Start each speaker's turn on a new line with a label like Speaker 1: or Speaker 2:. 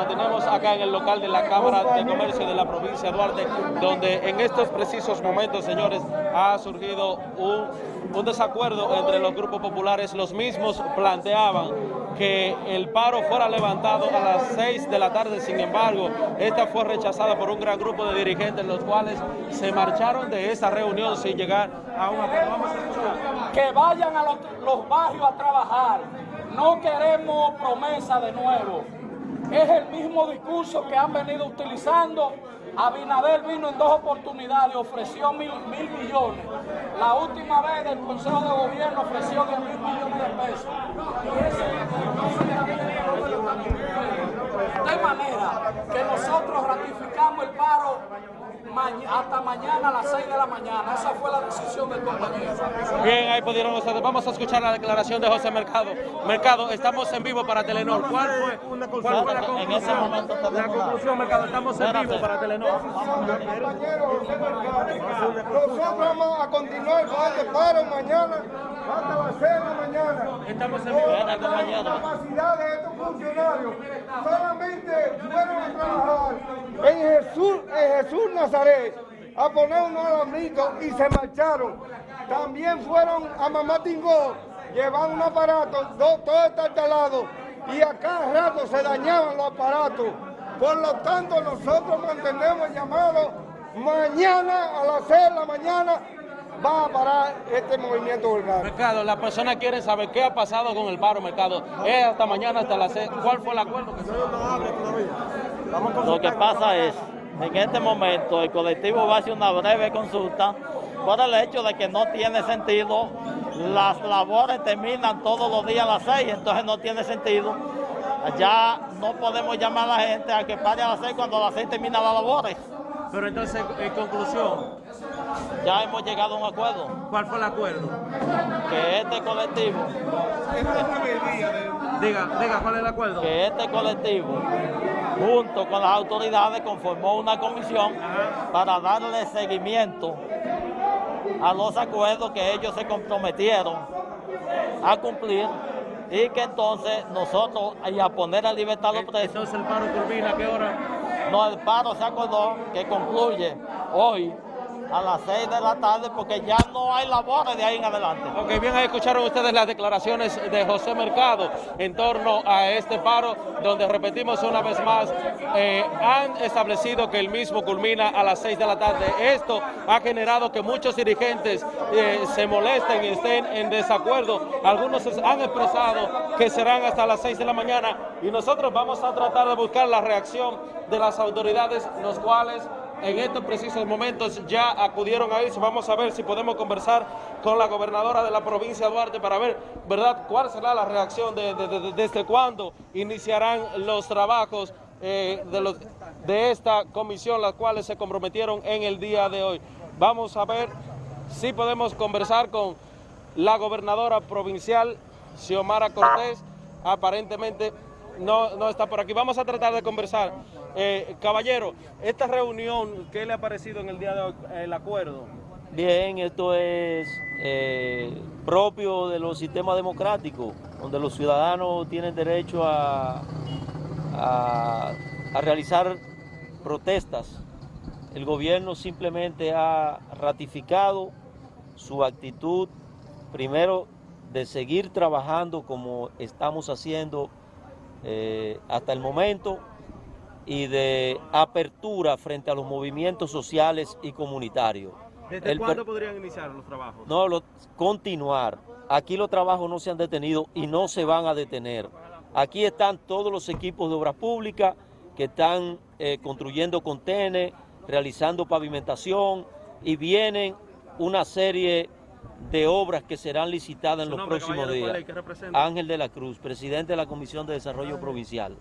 Speaker 1: mantenemos acá en el local de la Cámara de Comercio de la provincia de Duarte, donde en estos precisos momentos, señores, ha surgido un, un desacuerdo entre los grupos populares. Los mismos planteaban que el paro fuera levantado a las 6 de la tarde, sin embargo, esta fue rechazada por un gran grupo de dirigentes, los cuales se marcharon de esa reunión sin llegar a un acuerdo.
Speaker 2: Que vayan a los barrios a trabajar. No queremos promesa de nuevo. Es el mismo discurso que han venido utilizando. Abinader vino en dos oportunidades, ofreció mil, mil millones. La última vez el Consejo de Gobierno ofreció 10 mil millones de pesos es el discurso que De manera que nosotros ratificamos el paro maña- hasta mañana a las 6 de la mañana. Esa fue la decisión del compañero.
Speaker 1: Bien, ahí pudieron ustedes. Vamos a escuchar la declaración de José Mercado. Mercado, estamos en vivo para Telenor. ¿Cuál fue, cuál fue la conclusión?
Speaker 3: En ese momento
Speaker 1: la conclusión, Mercado, estamos en vivo para Telenor.
Speaker 4: Nosotros vamos a continuar con este paro mañana hasta las 6 de la mañana.
Speaker 1: Estamos en vivo.
Speaker 4: La capacidad de estos funcionarios. Solamente fueron a trabajar en Jesús, en Jesús Nazaret a poner unos alambritos y se marcharon. También fueron a Mamá Tingó, llevaban un aparato, do- todo está instalado y a cada rato se dañaban los aparatos. Por lo tanto, nosotros mantenemos el llamado mañana a las 6 de la mañana va a parar este movimiento vulgar.
Speaker 1: Mercado, las personas quieren saber qué ha pasado con el paro, Mercado. Es hasta mañana, hasta las 6. ¿Cuál fue el acuerdo que se
Speaker 3: Lo que pasa es, en este momento el colectivo va a hacer una breve consulta por el hecho de que no tiene sentido, las labores terminan todos los días a las 6, entonces no tiene sentido. Ya no podemos llamar a la gente a que pare a las 6 cuando a las 6 terminan las labores.
Speaker 1: Pero entonces, en conclusión,
Speaker 3: Ya hemos llegado a un acuerdo,
Speaker 1: ¿cuál fue el acuerdo?
Speaker 3: que este colectivo,
Speaker 1: Diga, diga, ¿cuál es el acuerdo?
Speaker 3: que este colectivo, junto con las autoridades, conformó una comisión para darle seguimiento a los acuerdos que ellos se comprometieron a cumplir y que entonces nosotros, y a poner a libertad a los presos,
Speaker 1: Entonces el paro culmina, ¿a qué hora?
Speaker 3: no, el paro se acordó que concluye hoy a las 6 de la tarde porque ya no hay labores de ahí en adelante.
Speaker 1: Ok, bien, ahí escucharon ustedes las declaraciones de José Mercado en torno a este paro, donde repetimos una vez más, eh, han establecido que el mismo culmina a las 6 de la tarde. Esto ha generado que muchos dirigentes eh, se molesten y estén en desacuerdo. Algunos han expresado que serán hasta las 6 de la mañana y nosotros vamos a tratar de buscar la reacción de las autoridades, los cuales en estos precisos momentos ya acudieron a eso. Vamos a ver si podemos conversar con la gobernadora de la provincia de Duarte para ver, ¿verdad?, cuál será la reacción de, de- de- desde cuándo iniciarán los trabajos eh, de, de esta comisión, las cuales se comprometieron en el día de hoy. Vamos a ver si podemos conversar con la gobernadora provincial, Xiomara Cortés. Aparentemente no, no está por aquí. Vamos a tratar de conversar. Eh, caballero, esta reunión, ¿qué le ha parecido en el día de hoy el acuerdo?
Speaker 3: Bien, esto es eh, propio de los sistemas democráticos, donde los ciudadanos tienen derecho a- a realizar protestas. El gobierno simplemente ha ratificado su actitud, primero, de seguir trabajando como estamos haciendo eh, hasta el momento y de apertura frente a los movimientos sociales y comunitarios.
Speaker 1: ¿Desde
Speaker 3: El
Speaker 1: cuándo podrían iniciar los trabajos?
Speaker 3: no, lo- continuar. Aquí los trabajos no se han detenido y no se van a detener. Aquí están todos los equipos de obras públicas que están eh, construyendo contenes, realizando pavimentación y vienen una serie de obras que serán licitadas en los próximos
Speaker 1: caballero, ¿cuál
Speaker 3: días. Ángel de la Cruz, presidente de la Comisión de Desarrollo Provincial.